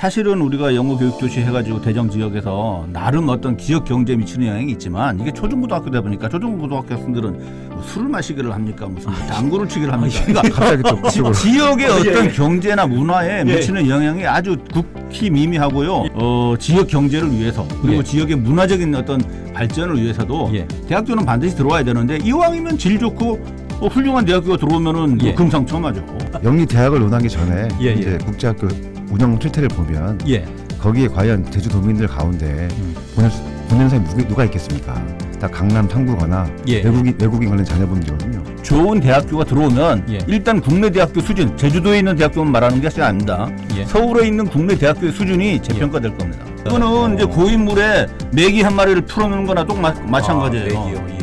사실은 우리가 영어 교육 교시 해가지고 대정 지역에서 나름 어떤 지역 경제에 미치는 영향이 있지만 이게 초중고등학교다 보니까 초중고등학교 학생들은 뭐 술을 마시기를 합니까 무슨 뭐 당구를 치기를 합니까 그러니까 갑자기 또 그쪽으로. 지역의 어, 예, 어떤 예. 경제나 문화에 예. 미치는 영향이 아주 극히 미미하고요. 어, 지역 경제를 위해서 그리고 예. 지역의 문화적인 어떤 발전을 위해서도 예. 대학교는 반드시 들어와야 되는데 이왕이면 질 좋고 어, 훌륭한 대학교가 들어오면은 뭐 예. 금상첨화죠. 영리 대학을 논하기 전에 예, 예. 이제 국제학교 운영 실태를 보면 예. 거기에 과연 제주도민들 가운데 음. 보낸, 보낸 사람이 누구, 누가 있겠습니까? 다 강남 탐구거나 예. 외국인 외국인 관련 자녀분들이거든요. 좋은 대학교가 들어오면 예. 일단 국내 대학교 수준, 제주도에 있는 대학교만 말하는 것이 아닙니다. 예. 서울에 있는 국내 대학교의 수준이 재평가될 겁니다. 이거는 이제 고인물에 메기 한 마리를 풀어놓는 거나 똑 마, 마찬가지예요. 아,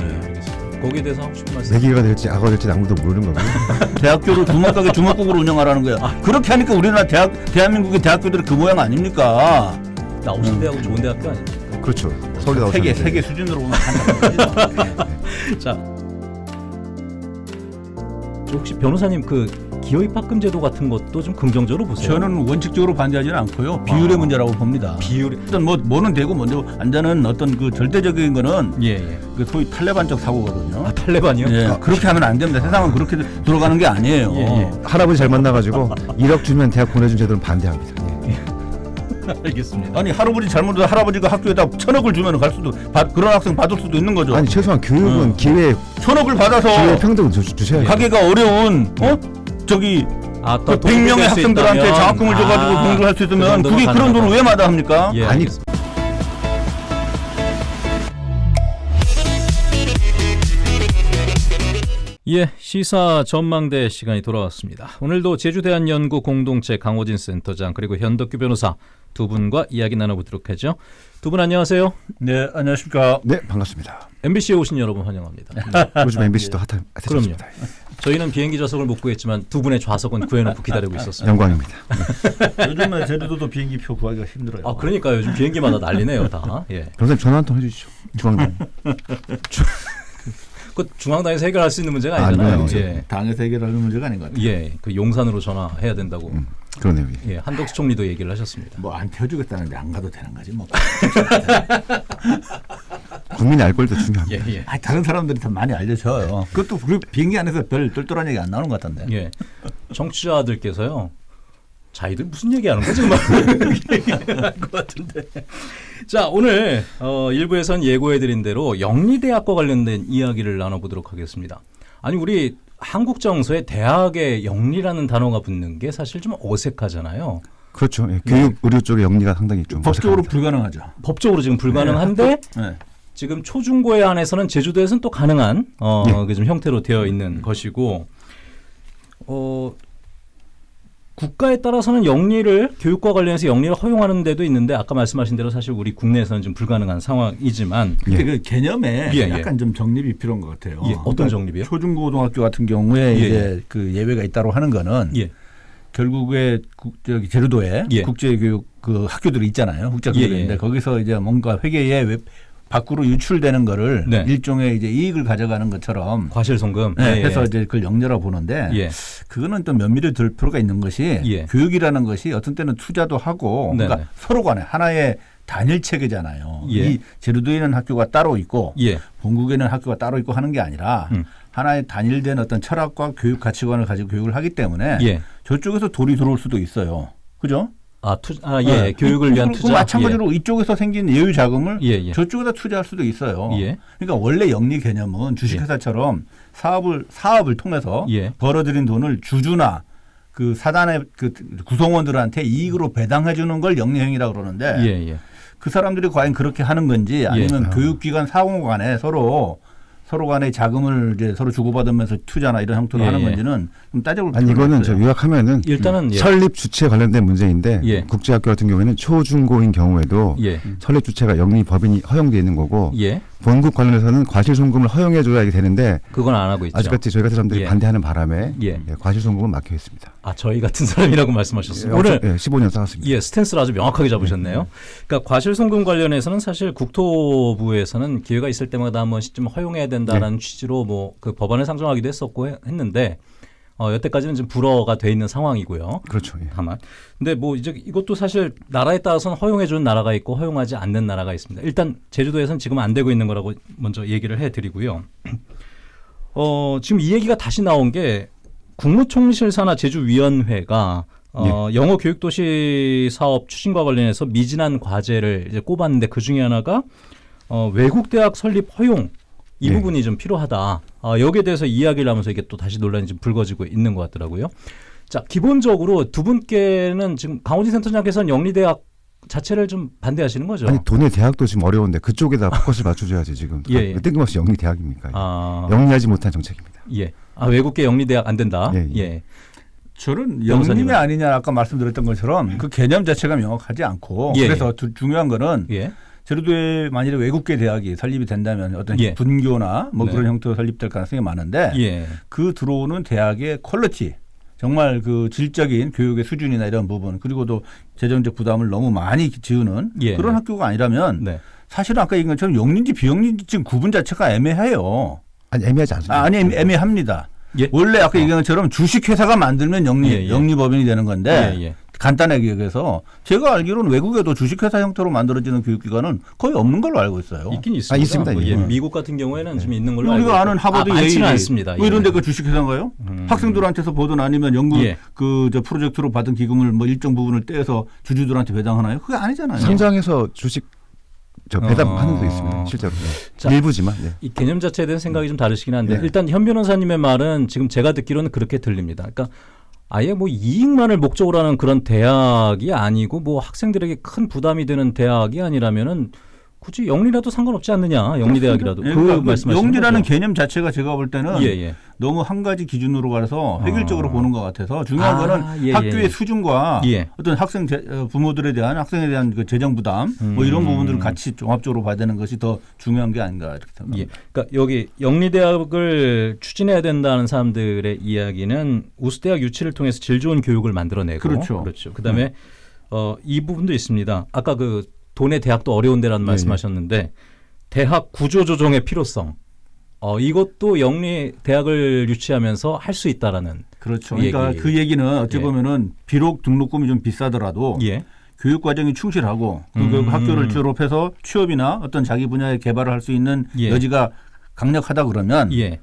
거기에 대해서 하고 싶은 말씀. 내기가 될지 악어가 될지 아무도 모르는 거고요. 대학교를 주먹가게 주먹국으로 운영하라는 거예요. 그렇게 하니까 우리나라 대학 대한민국의 대학교들이 그 모양 아닙니까? 나오신 음. 대학은 좋은 대학교 아니에요? 그렇죠. 서울에 나오셨는데 세계 세계 수준으로 보면. 자, 저 혹시 변호사님 그 기여 입학금 제도 같은 것도 좀 긍정적으로 보세요. 저는 원칙적으로 반대하지는 않고요. 비율의 아. 문제라고 봅니다. 비율이 어떤 뭐 뭐는 되고 안 되는 어떤 그 절대적인 거는 예, 예. 그 소위 탈레반적 사고거든요. 아, 탈레반이요? 예, 그렇게 하면 안 됩니다. 세상은 그렇게 돌아가는 게 아니에요. 예, 예. 할아버지 잘 만나가지고 1억 주면 대학 보내준 제도는 반대합니다. 예. 알겠습니다. 아니 할아버지 잘못해서 할아버지가 학교에다 천억을 주면 갈 수도 받- 그런 학생 받을 수도 있는 거죠. 아니 최소한 교육은 어. 기회 천억을 받아서 기회 평등 주, 주셔야죠. 가게가 어려운 어 저기 아, 그 100명의 학생들한테 장학금을 줘가지고 공부를 할 수 있으면 그게 그런 돈을 왜 마다합니까? 예, 아니, 알겠습니다. 예, 시사 전망대 시간이 돌아왔습니다. 오늘도 제주대한연구 공동체 강호진 센터장 그리고 현덕규 변호사 두 분과 이야기 나눠보도록 하죠. 두 분 안녕하세요. 네, 안녕하십니까. 네 반갑습니다. MBC에 오신 여러분 환영합니다. 요즘 MBC도 핫한 그럼요. 핫해졌습니다. 저희는 비행기 좌석을 못 구했지만 두 분의 좌석은 구해놓고 기다리고 있었습니다. 영광입니다. 요즘에 제주도도 비행기 표 구하기가 힘들어요. 아, 그러니까 요즘 비행기마다 난리네요, 다. 예. 변호사님 전화 한 통 해주시죠. 중앙당. 그 중앙당에서 해결할 수 있는 문제가 아, 아니잖아요. 네, 예. 당에서 해결하는 문제가 아닌 것 같아요. 예, 그 용산으로 전화해야 된다고. 음, 그러네요. 예. 예, 한덕수 총리도 얘기를 하셨습니다. 뭐 안 태워주겠다는데 안 가도 되는 거지 뭐. 국민이 알 걸도 중요합니다. 예, 예. 아, 다른 사람들이 더 많이 알려줘요. 그것도 그 비행기 안에서 별 똘똘한 얘기 안 나오는 것 같던데. 예. 청취자들께서요. 자기들 무슨 얘기하는 거지? 막 얘기할 것 같은데. 자, 오늘 어, 일부에선 예고해드린 대로 영리대학과 관련된 이야기를 나눠보도록 하겠습니다. 아니 우리 한국 정서에 대학에 영리라는 단어가 붙는 게 사실 좀 어색하잖아요. 그렇죠. 예. 교육 의료 쪽의 영리가 상당히 좀 법적으로 어색합니다. 불가능하죠. 법적으로 지금 불가능한데 네. 지금 초중고에 한해서는 제주도에서는 또 가능한 어, 예. 그좀 형태로 되어 있는 것이고 어, 국가에 따라서는 영리를 교육과 관련해서 영리를 허용하는 데도 있는데 아까 말씀하신 대로 사실 우리 국내에서는 좀 불가능한 상황이지만 근데 예. 그 개념에 예, 예. 약간 좀 정립이 필요한 것 같아요. 예, 어떤 정립이요? 초중고등학교 같은 경우에 예, 이제 그 예외가 있다고 하는 거는 예, 결국에 국, 저기 제주도에 예. 국제교육 그 학교들이 있잖아요. 국제학교들이 예, 예. 있는데 거기서 이제 뭔가 회계에 웹- 밖으로 유출되는 거를 네. 일종의 이제 이익을 가져가는 것처럼 과실송금 네, 예, 해서 예. 이제 그걸 영려라 보는데 예. 그거는 또 면밀히 들 필요가 있는 것이 예. 교육이라는 것이 어떤 때는 투자도 하고 네네. 그러니까 서로 간에 하나의 단일 체계잖아요. 예. 이 제주도에 있는 학교가 따로 있고 예. 본국에는 학교가 따로 있고 하는 게 아니라 음. 하나의 단일된 어떤 철학과 교육 가치관을 가지고 교육을 하기 때문에 예. 저쪽에서 돈이 들어올 수도 있어요. 그죠? 아, 투, 아, 예. 네. 교육을 위한 투자. 마찬가지로 이쪽에서 생긴 여유 자금을 예, 예. 저쪽에다 투자할 수도 있어요. 예. 그러니까 원래 영리 개념은 주식회사처럼 사업을 사업을 통해서 예. 벌어들인 돈을 주주나 그 사단의 그 구성원들한테 이익으로 배당해 주는 걸 영리행위라고 그러는데 예, 예. 그 사람들이 과연 그렇게 하는 건지 아니면 예. 교육기관 상호 간에 서로 서로 간에 자금을 이제 서로 주고받으면서 투자나 이런 형태로 예, 하는 예. 건지는 좀 따져볼 아니 필요가 이거는 저. 요약하면은 일단은 예. 설립 주체 관련된 문제인데 예. 국제학교 같은 경우에는 초중고인 경우에도 예. 설립 주체가 영리 법인이 허용되어 있는 거고 예. 본국 관련해서는 과실송금을 허용해줘야 이게 되는데 그건 안 하고 있죠. 아직까지 저희 같은 사람들이 예. 반대하는 바람에 예. 예, 과실송금은 막혀 있습니다. 아, 저희 같은 사람이라고 말씀하셨습니다. 예, 오늘 예, 15년 쌓았습니다. 예, 스탠스를 아주 명확하게 잡으셨네요. 그러니까 과실송금 관련해서는 사실 국토부에서는 기회가 있을 때마다 한 번씩 좀 허용해야 된다라는 취지로 뭐 그 법안을 상정하기도 했었고 해- 했는데 어, 여태까지는 지금 불어가 돼 있는 상황이고요. 그렇죠. 예. 다만 근데 뭐 이제 이것도 사실 나라에 따라서는 허용해 주는 나라가 있고 허용하지 않는 나라가 있습니다. 일단 제주도에서는 지금 안 되고 있는 거라고 먼저 얘기를 해 드리고요. 어, 지금 이 얘기가 다시 나온 게 국무총실 산하 제주위원회가 어, 영어 교육 도시 사업 추진과 관련해서 미진한 과제를 이제 꼽았는데 그 중에 하나가 어, 외국 대학 설립 허용 이 예. 부분이 좀 필요하다. 어, 여기에 대해서 이야기를 하면서 이게 또 다시 논란이 좀 불거지고 있는 것 같더라고요. 자, 기본적으로 두 분께는 지금 강호진 센터장께서는 영리대학 자체를 좀 반대하시는 거죠? 아니 돈의 대학도 지금 어려운데 그쪽에다 포커스를 맞춰줘야지 지금. 예, 예. 뜬금없이 영리 대학입니까? 아, 영리하지 못한 정책입니다. 예. 아, 외국계 영리 대학 안 된다. 예, 예. 예. 저는? 영리냐 아니냐 아까 말씀드렸던 것처럼 그 개념 자체가 명확하지 않고 예, 그래서 두- 중요한 거는 예. 제주도에 만일에 외국계 대학이 설립이 된다면 어떤 예. 분교나 뭐 네. 그런 형태로 설립될 가능성이 많은데 예. 그 들어오는 대학의 quality 정말 그 질적인 교육의 수준이나 이런 부분 그리고도 재정적 부담을 너무 많이 지우는 예. 그런 학교가 아니라면 네. 사실은 아까 얘기한 것처럼 영리인지 비영리인지 지금 구분 자체가 애매해요. 아니 애매하지 않습니다. 아, 애매- 애매합니다. 예. 원래 아까 얘기한 것처럼 주식회사가 만들면 영리 예, 예. 영리법인이 되는 건데 예, 예. 간단하게 얘기해서 제가 알기로는 외국에도 주식회사 형태로 만들어지는 교육기관은 거의 없는 걸로 알고 있어요. 있긴 있습니다. 아, 있습니다, 뭐, 예. 예. 미국 같은 경우에는 지금 있는 걸로 알고 우리가. 아는 하버드 아, 많지는 않습니다. 뭐 예. 이런 데가 주식회사인가요? 음. 학생들한테서 보든 아니면 연구 예. 그저 프로젝트로 받은 기금을 뭐 일정 부분을 떼서 주주들한테 배당하나요? 그게 아니잖아요. 성장해서 주식 저 배당하는 어. 데 있습니다. 실제로 네. 자. 일부지만. 네. 이 개념 자체에 대한 생각이 좀 다르시긴 한데 네. 일단 현 변호사님의 말은 지금 제가 듣기로는 그렇게 들립니다. 그러니까 아예 뭐 이익만을 목적으로 하는 그런 대학이 아니고 뭐 학생들에게 큰 부담이 되는 대학이 아니라면은 굳이 영리라도 상관없지 않느냐 영리대학이라도 예, 그 그러니까 말씀하시는 영리라는 거죠? 개념 자체가 제가 볼 때는 예, 예. 너무 한 가지 기준으로 가서 획일적으로 어. 보는 것 같아서 중요한 아, 거는 예, 학교의 예. 수준과 예. 어떤 학생 제- 어, 부모들에 대한 학생에 대한 그 재정 부담 뭐 이런 음. 부분들을 같이 종합적으로 봐야 되는 것이 더 중요한 게 아닌가 이렇게 생각합니다. 예. 그러니까 여기 영리대학을 추진해야 된다는 사람들의 이야기는 우수대학 유치를 통해서 질 좋은 교육을 만들어내고 그렇죠. 그렇죠. 그다음에 어, 이 부분도 있습니다. 아까 그 돈의 대학도 어려운 데라는 예, 말씀하셨는데 대학 구조 조정의 필요성. 어, 이것도 영리 대학을 유치하면서 할 수 있다라는 그렇죠. 그 그러니까 얘기. 그 얘기는 어찌 예. 보면은 비록 등록금이 좀 비싸더라도 예. 교육 과정이 충실하고 그 음. 학교를 졸업해서 취업이나 어떤 자기 분야의 개발을 할 수 있는 예. 여지가 강력하다 그러면 예.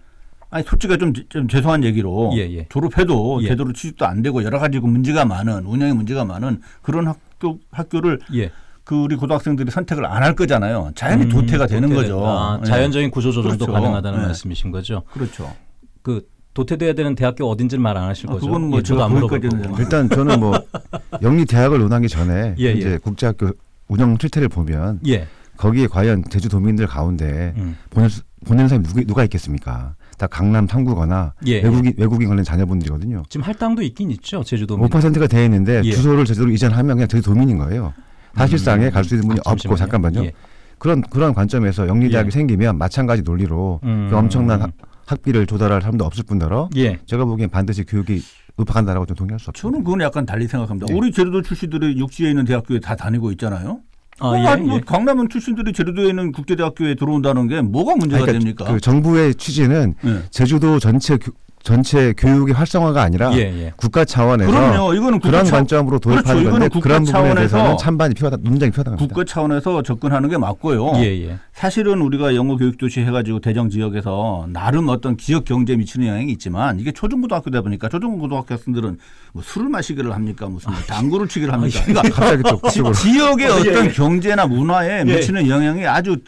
아니 솔직히 좀, 좀 죄송한 얘기로 예, 예. 졸업해도 예. 제대로 취직도 안 되고 여러 가지 그 문제가 많은 운영에 문제가 많은 그런 학교 학교를 예. 그 우리 고등학생들이 선택을 안 할 거잖아요. 자연히 음, 도태가 되는 도태된다. 거죠. 아, 예. 자연적인 구조 조정도 그렇죠. 가능하다는 네. 말씀이신 거죠. 그렇죠. 그 도태돼야 되는 대학교 어딘지는 말 안 하실 아, 거죠. 그건 뭐 예, 저도 안 물어보고. 일단 저는 뭐 영리 대학을 논하기 전에 예, 이제 예. 국제학교 운영 실태를 보면 예. 거기에 과연 제주도민들 가운데 음. 보낼 수- 보내는 사람이 누구, 누가 있겠습니까? 다 강남 탐구거나 예, 외국인 외국인 관련 자녀분들이거든요. 지금 할당도 있긴 있죠 제주도. 5%가 돼 있는데 예. 주소를 제주도로 이전하면 그냥 제주도민인 거예요. 사실상에 갈 수 있는 분이 아, 없고. 잠깐만요. 예. 그런 그런 관점에서 영리대학이 예. 생기면 마찬가지 논리로 음. 그 엄청난 학- 학비를 조달할 사람도 없을 뿐더러 예. 제가 보기엔 반드시 교육이 읍박한다라고 좀 동의할 수 없죠. 저는 그건 약간 달리 생각합니다. 예. 우리 제주도 출신들이 육지에 있는 대학교에 다 다니고 있잖아요. 아, 뭐, 예, 아니, 뭐 예. 강남은 출신들이 제주도에 있는 국제대학교에 들어온다는 게 뭐가 문제가 그러니까 됩니까? 그 정부의 취지는 예. 제주도 전체 교, 전체 교육의 활성화가 아니라 예, 예. 국가 차원에서 그럼요. 이거는 국가 그런 차- 관점으로 도입하는 그렇죠. 건데 그런 부분에 대해서는 찬반이 필요하다, 논쟁이 필요하다고 합니다. 국가 차원에서 접근하는 게 맞고요. 예, 예. 사실은 우리가 영어 교육 도시 해가지고 대정 지역에서 나름 어떤 지역 경제에 미치는 영향이 있지만 이게 초중고등학교다 보니까 초중고등학교 학생들은 뭐 술을 마시기를 합니까 무슨 뭐 당구를 치기를 합니까? 그러니까 갑자기 또 지역의 어, 예, 어떤 예. 경제나 문화에 예. 미치는 영향이 아주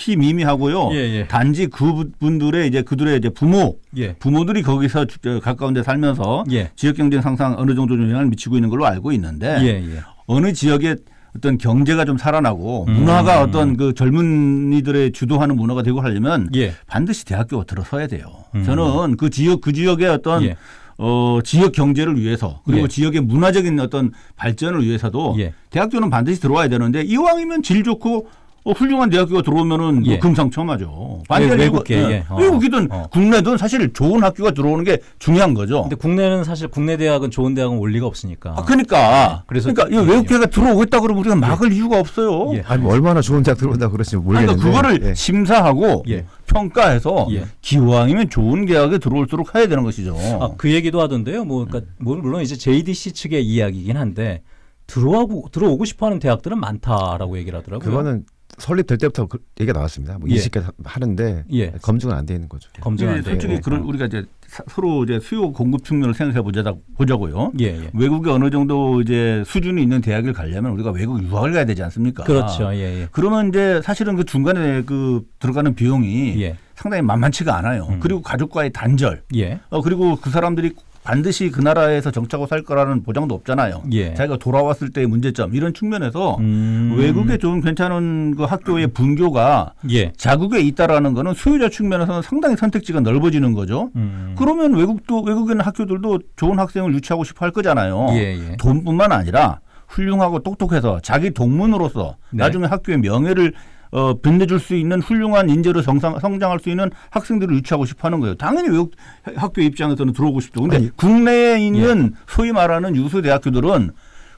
극히 미미하고요. 예, 예. 단지 그분들의 이제 그들의 이제 부모 예. 부모들이 거기서 주- 저 가까운 데 살면서 예. 지역 경제 상상 어느 정도 좀 영향을 미치고 있는 걸로 알고 있는데 예, 예. 어느 지역에 어떤 경제가 좀 살아나고 음. 문화가 어떤 그 젊은이들의 주도하는 문화가 되고 하려면 예. 반드시 대학교가 들어서야 돼요. 음. 저는 그 지역 그 지역의 어떤 예. 어 지역 경제를 위해서 그리고 예. 지역의 문화적인 어떤 발전을 위해서도 예. 대학교는 반드시 들어와야 되는데 이왕이면 질 좋고 어, 훌륭한 대학교가 들어오면은 뭐 예. 금상첨화죠. 외- 이유가- 외국계, 예. 예. 어. 외국이든 어. 국내든 사실 좋은 학교가 들어오는 게 중요한 거죠. 근데 국내는 사실 국내 대학은 좋은 대학은 올 리가 없으니까. 아, 그러니까. 그래서- 그러니까 이 예, 외국계가 들어오겠다 그러면 우리가 막을 이유가 없어요. 예. 아니 뭐 얼마나 좋은 대학 들어온다 그러지 아니, 모르겠는데. 그러니까 그거를 예. 심사하고 예. 평가해서 예. 기왕이면 좋은 대학에 들어올수록 해야 되는 것이죠. 아, 그 얘기도 하던데요. 뭐, 그러니까 뭐 물론 이제 JDC 측의 이야기긴 한데 들어오고 들어오고 싶어하는 대학들은 많다라고 얘기를 하더라고요. 그거는 설립될 때부터 그 얘기가 나왔습니다. 뭐 예. 20개 하는데 예. 검증은 안 돼 있는 거죠. 검증 안 이게 돼. 솔직히 있고. 그런 우리가 이제 사- 서로 이제 수요 공급 측면을 생각해 보자 보자고요. 예, 예. 외국에 어느 정도 이제 수준이 있는 대학을 가려면 우리가 외국 유학을 가야 되지 않습니까? 그렇죠. 예, 예. 그러면 이제 사실은 그 중간에 그 들어가는 비용이 예. 상당히 만만치가 않아요. 음. 그리고 가족과의 단절, 예. 어 그리고 그 사람들이 반드시 그 나라에서 정착하고 살 거라는 보장도 없잖아요. 예. 자기가 돌아왔을 때의 문제점 이런 측면에서 음. 외국에 좀 괜찮은 그 학교의 분교가 예. 자국에 있다라는 거는 수요자 측면에서는 상당히 선택지가 넓어지는 거죠. 음. 그러면 외국도 외국에 있는 학교들도 좋은 학생을 유치하고 싶어 할 거잖아요. 예, 예. 돈뿐만 아니라 훌륭하고 똑똑해서 자기 동문으로서 네. 나중에 학교의 명예를 어, 빛내줄 수 있는 훌륭한 인재로 성장, 성장할 수 있는 학생들을 유치하고 싶어 하는 거예요. 당연히 외국 학교 입장에서는 들어오고 싶죠. 근데 아니, 국내에 예. 있는 소위 말하는 유수 대학교들은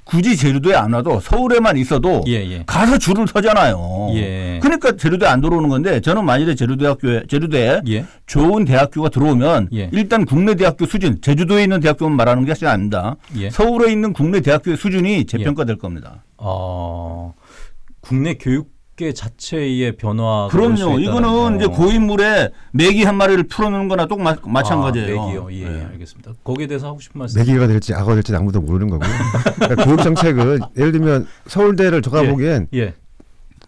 굳이 제주도에 안 와도 서울에만 있어도 예, 예. 가서 줄을 서잖아요. 예. 그러니까 제주도에 안 들어오는 건데 저는 만일에 제주대학교에 제주대에 예. 좋은 대학교가 들어오면 예. 일단 국내 대학교 수준, 제주도에 있는 대학교만 말하는 것이 아닙니다. 예. 서울에 있는 국내 대학교의 수준이 재평가될 겁니다. 어, 국내 교육 계 자체의 변화가 그럼요. 이거는 이제 고인물에 메기 한 마리를 풀어놓는 거나 똑 마, 마찬가지예요. 아, 맥이요. 예, 네. 알겠습니다. 거기에 대해서 하고 싶은 말씀. 매기가 될지 악어가 될지 아무도 모르는 거고요. 그러니까 교육 정책은 예를 들면 서울대를 제가 예. 보기엔 예.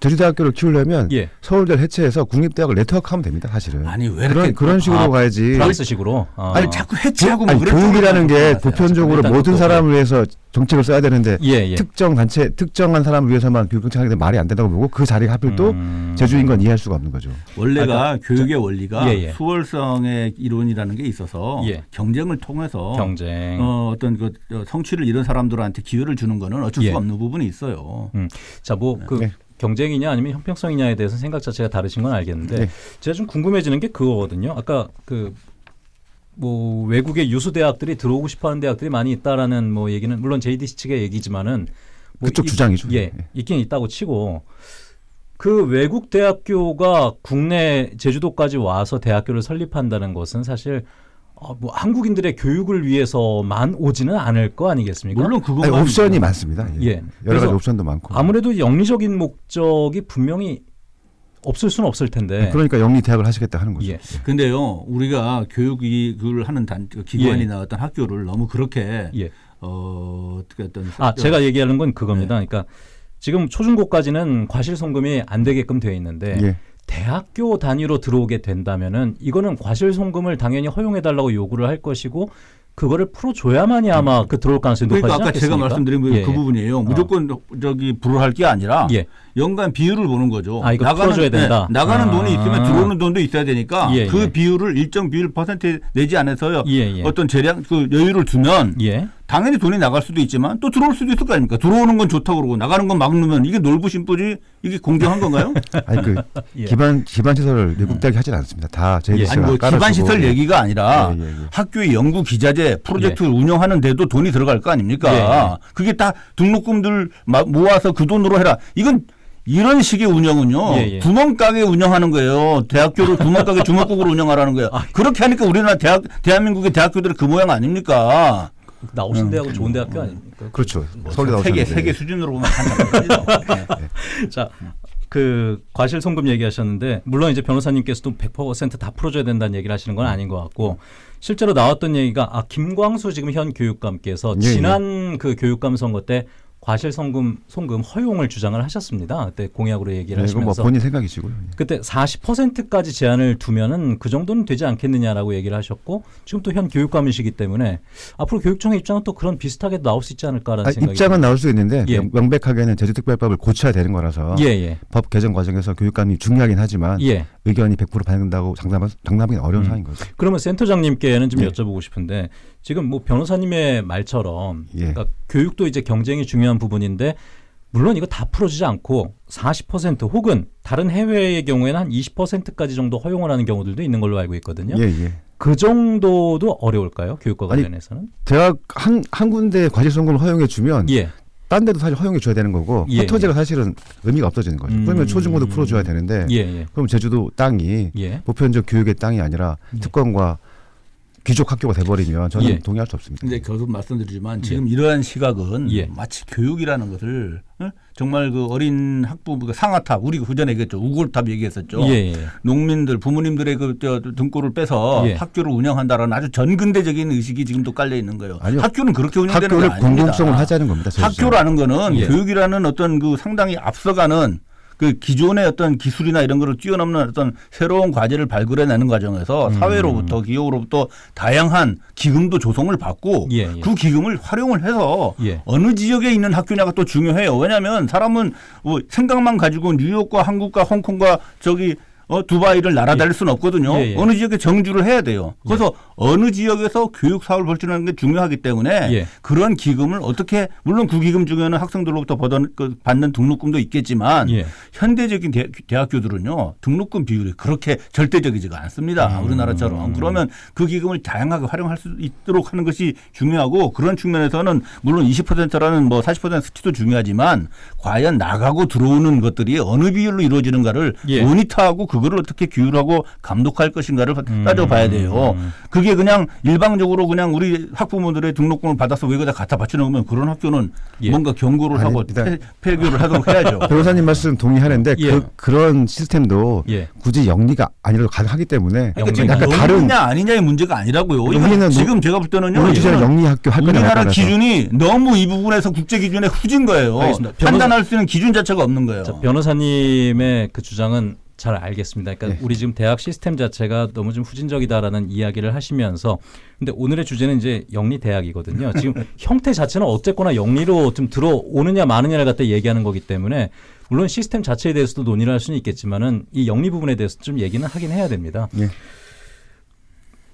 제주대학교를 키우려면 예. 서울대를 해체해서 국립대학을 네트워크하면 됩니다. 사실은. 아니 왜 이렇게 그런 그런 식으로 아, 가야지. 프랑스식으로. 아. 아니 자꾸 해체하고 뭐 아니, 교육이라는 게 가세요. 보편적으로 모든 사람을 위해서 정책을 써야 되는데 예, 예. 특정 단체 특정한 사람을 위해서만 교육 정책하게 되면 말이 안 된다고 보고 그 자리가 하필 또 음. 제주인 건 이해할 수가 없는 거죠. 원래가 교육의 원리가 예, 예. 수월성의 이론이라는 게 있어서 예. 경쟁을 통해서 경쟁. 어, 어떤 그 어, 성취를 이룬 사람들한테 기회를 주는 거는 어쩔 수가 예. 없는 부분이 있어요. 음. 자, 뭐그 네. 경쟁이냐 아니면 형평성이냐에 대해서 생각 자체가 다르신 건 알겠는데 네. 제가 좀 궁금해지는 게 그거거든요. 아까 그 뭐 외국의 유수 대학들이 들어오고 싶어하는 대학들이 많이 있다라는 뭐 얘기는 물론 JDC 측의 얘기지만은 뭐 그쪽 이- 주장이죠. 예, 네. 있긴 있다고 치고 그 외국 대학교가 국내 제주도까지 와서 대학교를 설립한다는 것은 사실 어, 뭐 한국인들의 교육을 위해서만 오지는 않을 거 아니겠습니까? 물론 아니, 그것만 옵션이 많습니다. 예. 예. 여러 가지 옵션도 많고. 아무래도 영리적인 목적이 분명히 없을 수는 없을 텐데. 그러니까 영리 대학을 하시겠다 하는 거죠. 예. 근데요, 우리가 교육을 하는 단, 그 기관이나 예. 어떤 학교를 너무 그렇게 예. 어, 어떻게 어떤 아, 제가 얘기하는 건 그겁니다. 네. 그러니까 지금 초중고까지는 과실 송금이 안 되게끔 되어 있는데 예. 대학교 단위로 들어오게 된다면은 이거는 과실 송금을 당연히 허용해 달라고 요구를 할 것이고 그거를 풀어줘야만이 아마 그 들어올 가능성이 높아지지 그러니까 아까 제가 않겠습니까? 말씀드린 그- 예. 그 부분이에요. 무조건 저기 불허할 게 아니라 예. 연간 비율을 보는 거죠. 아, 이거 풀어줘야 된다. 네, 나가는 아. 돈이 있으면 들어오는 돈도 있어야 되니까 예, 그 예. 비율을 일정 비율 퍼센트 내지 않아서요. 예, 예. 어떤 재량 그 여유를 두면 예. 당연히 돈이 나갈 수도 있지만 또 들어올 수도 있을 거 아닙니까? 들어오는 건 좋다고 그러고 나가는 건 막으면 이게 놀부심부지 이게 공정한 건가요? 아니 그 예. 기반 기반 시설을 외국 대학이 하진 않습니다. 다 예. JDC가 아니 뭐 기반 시설 얘기가 아니라 예, 예, 예. 학교의 연구 기자재 프로젝트를 운영하는데도 돈이 들어갈 거 아닙니까? 예, 예. 그게 다 등록금들 마- 모아서 그 돈으로 해라. 이건 이런 식의 운영은요 예, 예. 구멍가게 운영하는 거예요. 대학교를 구멍가게 주먹국으로 운영하라는 거예요. 아. 그렇게 하니까 우리나라 대학 대한민국의 대학교들은 그 모양 아닙니까? 나오신 대학은 좋은 대학교 아닙니까? 그렇죠. 서울대 나오셨는데. 세계 세계 수준으로 보면 한참 자, 그 과실 송금 얘기하셨는데 물론 이제 변호사님께서도 100%다 풀어줘야 된다는 얘기를 하시는 건 아닌 것 같고 실제로 나왔던 얘기가 아 김광수 지금 현 교육감께서 예, 예. 지난 그 교육감 선거 때 과실 송금 송금 허용을 주장을 하셨습니다. 그때 공약으로 얘기를 네, 뭐 하시면서 본인 생각이시고요. 그때 40%까지 제한을 두면은 그 정도는 되지 않겠느냐라고 얘기를 하셨고 지금 또 현 교육감이시기 때문에 앞으로 교육청의 입장은 또 그런 비슷하게 나올 수 있지 않을까라는 아, 생각이 입장은 나올 수 있는데 예. 명- 명백하게는 제주특별법을 고쳐야 되는 거라서 예, 예. 법 개정 과정에서 교육감이 중요하긴 하지만 예. 의견이 100% 반영된다고 장담하, 장담하기 어려운 음. 상황인 거죠. 그러면 센터장님께는 좀 네. 여쭤보고 싶은데 지금 뭐 변호사님의 말처럼 예. 그러니까 교육도 이제 경쟁이 중요한 부분인데 물론 이거 다 풀어주지 않고 40% 혹은 다른 해외의 경우에는 한 20%까지 정도 허용을 하는 경우들도 있는 걸로 알고 있거든요. 예, 예. 그 정도도 어려울까요? 교육과 아니, 관련해서는? 대학 한, 한 군데 과실 선거를 허용해 주면 예. 딴 데도 사실 허용해 줘야 되는 거고 예, 허터제가 사실은 의미가 없어지는 거죠. 음. 그러면 초중고도 풀어줘야 되는데 예, 예. 그럼 제주도 땅이 예. 보편적 교육의 땅이 아니라 예. 특권과 귀족 학교가 돼버리면 저는 예. 동의할 수 없습니다. 근데 계속 말씀드리지만 지금 이러한 시각은 예. 마치 교육이라는 것을 어? 정말 그 어린 학부모 그 상아탑 우리가 그전에 얘기했죠 우골탑 얘기했었죠. 예, 예. 농민들 부모님들의 그 저 등골을 빼서 예. 학교를 운영한다라는 아주 전근대적인 의식이 지금도 깔려 있는 거예요. 아니요. 학교는 그렇게 운영되는 게 학교를 아닙니다. 공공성을 하자는 겁니다. 제주도는. 학교라는 거는 예. 교육이라는 어떤 그 상당히 앞서가는 그 기존의 어떤 기술이나 이런 거를 뛰어넘는 어떤 새로운 과제를 발굴해내는 과정에서 음. 사회로부터 기업으로부터 다양한 기금도 조성을 받고 예, 예. 그 기금을 활용을 해서 예. 어느 지역에 있는 학교냐가 또 중요해요. 왜냐하면 사람은 뭐 생각만 가지고 뉴욕과 한국과 홍콩과 저기 어, 두바이를 날아다닐 수는 없거든요. 예, 예. 어느 지역에 정주를 해야 돼요. 그래서 어느 지역에서 교육 사업을 벌치는 게 중요하기 때문에 예. 그런 기금을 어떻게 물론 그 기금 중에는 학생들로부터 그 받는 등록금도 있겠지만 예. 현대적인 대, 대학교들은요 등록금 비율이 그렇게 절대적이지가 않습니다. 음. 우리나라처럼 그러면 그 기금을 다양하게 활용할 수 있도록 하는 것이 중요하고 그런 측면에서는 물론 20%라는 뭐 40% 수치도 중요하지만 과연 나가고 들어오는 것들이 어느 비율로 이루어지는가를 예. 모니터하고 그거를 어떻게 규율하고 감독할 것인가를 음. 따져봐야 돼요. 그게 그냥 일방적으로 그냥 우리 학부모들의 등록금을 받아서 외국에다 갖다 바치는 거면 그런 학교는 예. 뭔가 경고를 아니, 하고 일단- 폐, 폐교를 하도록 해야죠. 변호사님 말씀 동의하는데 예. 그 그런 시스템도 예. 굳이 영리가 아니라도 가능하기 때문에 그러니까 지금 약간 다른 아니냐의 문제가 아니라고요. 여기는 지금 제가 볼 때는요. 영리 학교 할 우리나라. 기준이 너무 이 부분에서 국제 기준에 후진 거예요. 알겠습니다. 변호사- 판단할 수 있는 기준 자체가 없는 거예요. 자, 변호사님의 그 주장은 잘 알겠습니다. 그러니까 네. 우리 지금 대학 시스템 자체가 너무 좀 후진적이다라는 이야기를 하시면서 근데 오늘의 주제는 이제 영리 대학이거든요. 지금 형태 자체는 어쨌거나 영리로 좀 들어오느냐 마느냐를 갖다 얘기하는 거기 때문에 물론 시스템 자체에 대해서도 논의를 할 수는 있겠지만은 이 영리 부분에 대해서 좀 얘기는 하긴 해야 됩니다. 예.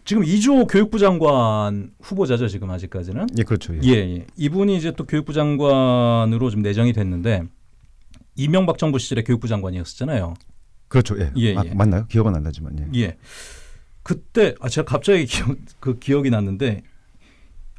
지금 이주호 교육부 장관 후보자죠 지금 아직까지는. 예, 그렇죠. 예. 예, 예. 이분이 이제 또 교육부 장관으로 좀 내정이 됐는데 이명박 정부 시절에 교육부 장관이었었잖아요. 그렇죠. 예. 예, 아, 예. 맞나요? 기억은 안 나지만 예. 예. 그때 아 제가 갑자기 기억, 그 기억이 났는데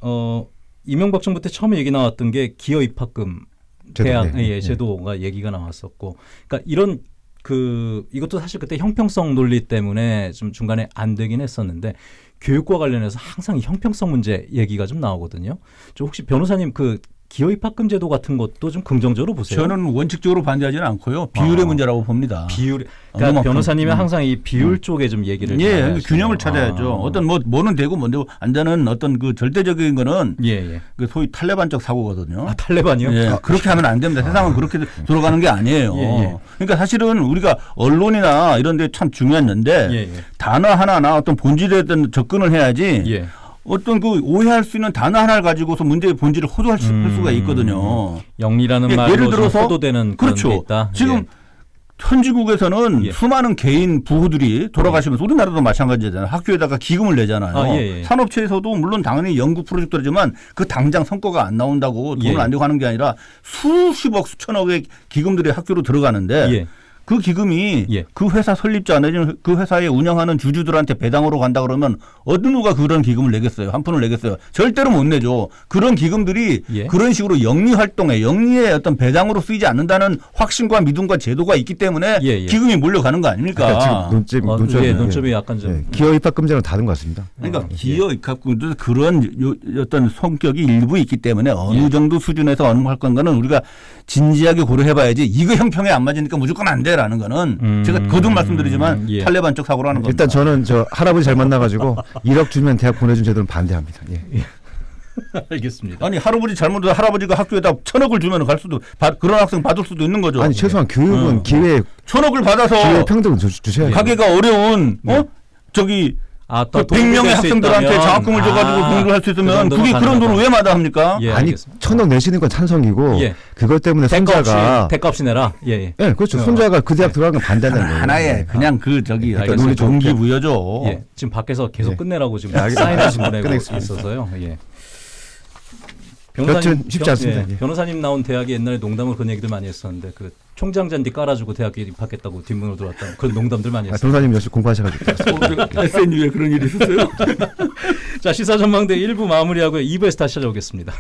어 이명박 정부 때 처음에 얘기 나왔던 게 기여 입학금 제도, 대학 예, 예, 예. 제도가 얘기가 나왔었고 그러니까 이런 그 이것도 사실 그때 형평성 논리 때문에 좀 중간에 안 되긴 했었는데 교육과 관련해서 항상 이 형평성 문제 얘기가 좀 나오거든요. 저 혹시 변호사님 그 기여 입학금 제도 같은 것도 좀 긍정적으로 보세요. 저는 원칙적으로 반대하지는 않고요. 비율의 아. 문제라고 봅니다. 비율 그러니까 얼마만큼. 변호사님이 음. 항상 이 비율 쪽에 좀 얘기를 예, 잘그 하시네요. 균형을 찾아야죠. 아. 어떤 뭐 뭐는 되고 뭔 되고 안 되는 어떤 그 절대적인 거는 예, 예. 그 소위 탈레반적 사고거든요. 아, 탈레반이요? 예, 그렇게 하면 안 됩니다. 세상은 그렇게 돌아가는 게 아니에요. 예, 예. 그러니까 사실은 우리가 언론이나 이런 데 참 중요한 건데 예, 예. 단어 하나나 어떤 본질에 대한 접근을 해야지 예. 어떤 그 오해할 수 있는 단어 하나를 가지고서 문제의 본질을 호도할 수, 할 음. 수가 있거든요. 영리라는 예, 말로 예를 좀 들어서 호도되는 그렇죠. 있다. 지금 예. 현지국에서는 예. 수많은 개인 부부들이 돌아가시면서 우리나라도 마찬가지잖아요. 학교에다가 기금을 내잖아요. 아, 예, 예. 산업체에서도 물론 당연히 연구 프로젝트지만 그 당장 성과가 안 나온다고 돈을 예. 안 내고 하는 게 아니라 수십억 수천억의 기금들이 학교로 들어가는데 예. 그 기금이 예. 그 회사 설립자 내지는 그 회사에 운영하는 주주들한테 배당으로 간다 그러면 어느 누가 그런 기금을 내겠어요? 한 푼을 내겠어요? 절대로 못 내죠. 그런 기금들이 예. 그런 식으로 영리 활동에 영리의 어떤 배당으로 쓰이지 않는다는 확신과 믿음과 제도가 있기 때문에 예, 예. 기금이 몰려가는 거 아닙니까? 그러니까 지금 논점, 어, 논점이 예, 논점이 약간 좀 예. 기여 입학금제는 다른 것 같습니다. 그러니까 예. 기여 입학금도 그런 요- 어떤 성격이 일부 있기 때문에 어느 예. 정도 수준에서 어느 할 건가는 우리가 진지하게 고려해봐야지 이거 형평에 안 맞으니까 무조건 안 돼라 는 거는 음. 제가 거듭 말씀드리지만 예. 탈레반적 사고라는 겁니다. 일단 저는 저 할아버지 잘 만나가지고 1억 주면 대학 보내준 제도는 반대합니다. 예. 알겠습니다. 아니 할아버지 잘못해서 할아버지가 학교에다 천억을 주면 갈 수도 받- 그런 학생 받을 수도 있는 거죠. 아니 최소한 교육은 어. 기회 천억을 받아서 기회 평등은 주, 주셔야죠. 가게가 어려운 어 저기 아, 그 100명의 학생들한테 장학금을 줘가지고 공부를 할 수 있으면 그게 그런 돈을 왜 마다합니까? 예, 아니. 천억 내시는 건 찬성이고 예. 그것 때문에 손자가 대가 없이 내라. 예, 예. 예 그렇죠 손자가 그 대학 들어가는 건 반대하는 거예요. 하나의 그냥 그 저기 어떤 알겠습니다. 동기부여죠. 예. 지금 밖에서 계속 예. 끝내라고 지금 예, 알겠- 사인하신 끝내겠습니다. 있어서요. 예. 여튼 쉽지 변- 않습니다, 예. 변호사님 나온 대학이 옛날에 농담으로 그런 얘기들 많이 했었는데 그 총장 잔디 깔아주고 대학에 입학했다고 뒷문으로 들어왔다 그런 농담들 많이 아, 했어요. 변호사님 역시 공부하셔가지고. SNU에 그런 일이 있었어요? 자 시사 전망대 1부 마무리하고 2부에서 다시 찾아오겠습니다.